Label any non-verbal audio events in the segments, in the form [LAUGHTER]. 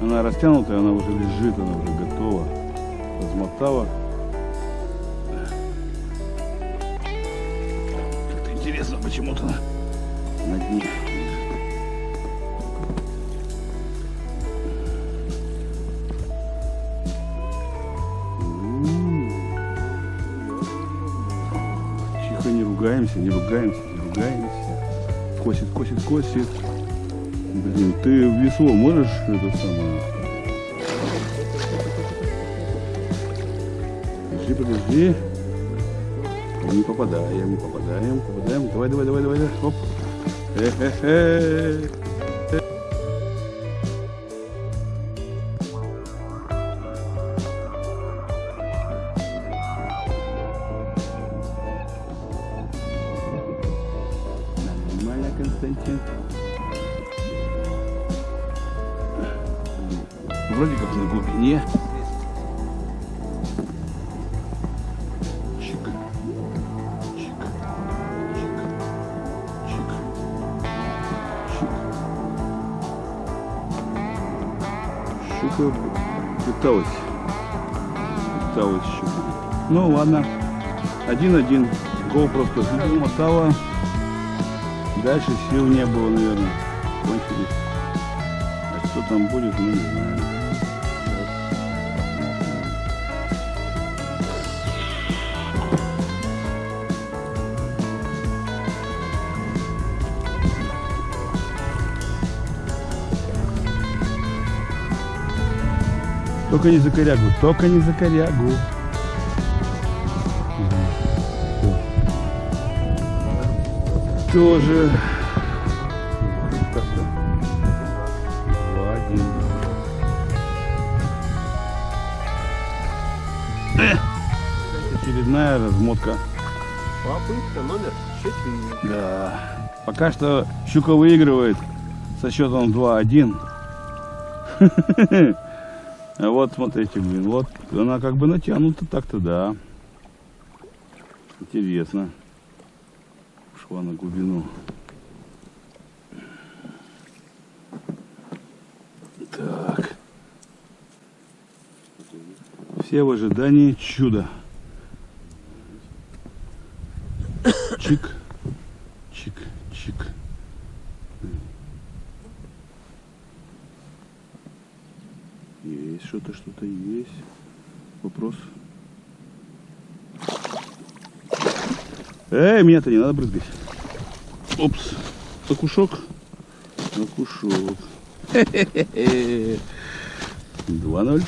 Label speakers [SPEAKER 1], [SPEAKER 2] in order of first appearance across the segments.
[SPEAKER 1] Она растянутая, она уже лежит, она уже готова. Размотала. Как-то интересно, почему-то на дне. Тихо, не ругаемся, не ругаемся, не ругаемся. Косит, косит, косит. Блин, ты весло можешь это самое? Подожди, подожди. Не попадаем, не попадаем, попадаем. Давай, давай, давай, давай, давай. Оп. Хе-хе-хе. Нормально, Константин. Вроде как на глубине. Чик. Чик. Чик. Чик. Чик. Щука пыталась. Пыталась щука. Ну ладно. Один-один. Гол просто мотала. Дальше сил не было, наверное. Кончились. А что там будет, мы не знаем. Только не за корягу, только не за корягу. Тоже. Э! Очередная размотка.
[SPEAKER 2] Попытка номер 4.
[SPEAKER 1] Да. Пока что Щука выигрывает со счетом 2-1. [LAUGHS] Вот смотрите, блин, вот она как бы натянута так-то, да. Интересно. Ушла на глубину. Так. Все в ожидании чуда. Чик, чик. Есть что-то, что-то есть. Вопрос. Эй, меня-то не надо брызгать. Опс. Окушок. Окушок. 2-0. [LAUGHS]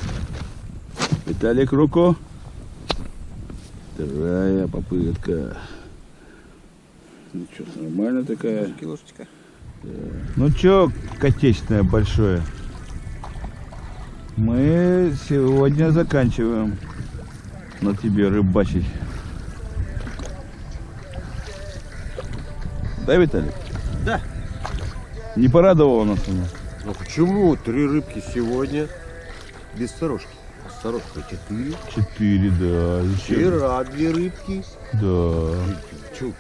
[SPEAKER 1] Виталик Руко. Вторая попытка. Ну что, нормально такая.
[SPEAKER 2] Килошечка.
[SPEAKER 1] Ну чё, котечное большое. Мы сегодня заканчиваем на тебе рыбачить. Да, Виталик?
[SPEAKER 2] Да.
[SPEAKER 1] Не порадовало нас оно?
[SPEAKER 2] Ну почему? Три рыбки сегодня без сторожки. А 4.
[SPEAKER 1] Четыре, да.
[SPEAKER 2] Вчера две рыбки.
[SPEAKER 1] Да.
[SPEAKER 2] Чё,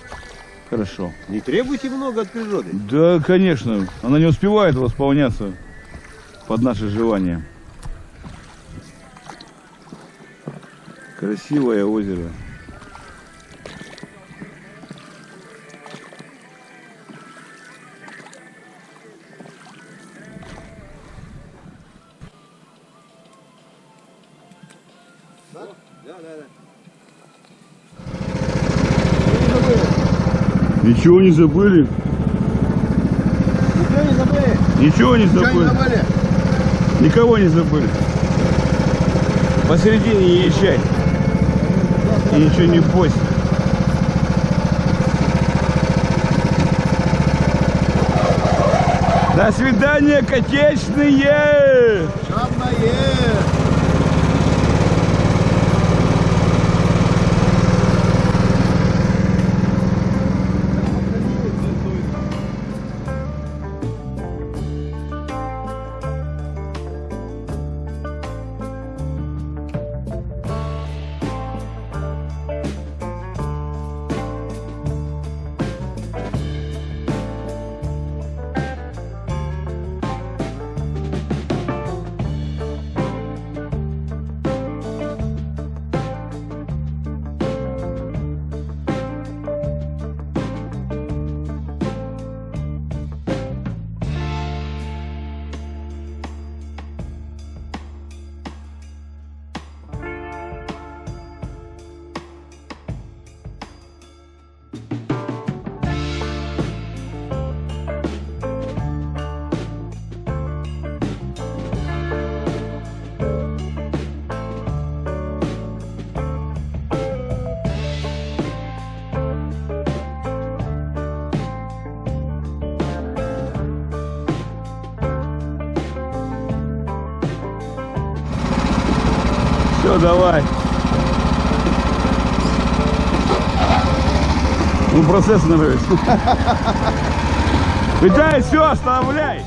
[SPEAKER 1] Хорошо.
[SPEAKER 2] Не требуйте много от природы.
[SPEAKER 1] Да, конечно. Она не успевает восполняться под наше желание. Красивое озеро.
[SPEAKER 2] Да, да, да.
[SPEAKER 1] Ничего не забыли?
[SPEAKER 2] Ничего не забыли?
[SPEAKER 1] Ничего не
[SPEAKER 2] Ничего не
[SPEAKER 1] забыли?
[SPEAKER 2] забыли?
[SPEAKER 1] Никого не забыли. Посередине не езжай. Ничего не бойся. До свидания, котечные! Черные! Все, давай. Ну, процесс нравится. Виталий, [LAUGHS] все, оставляй.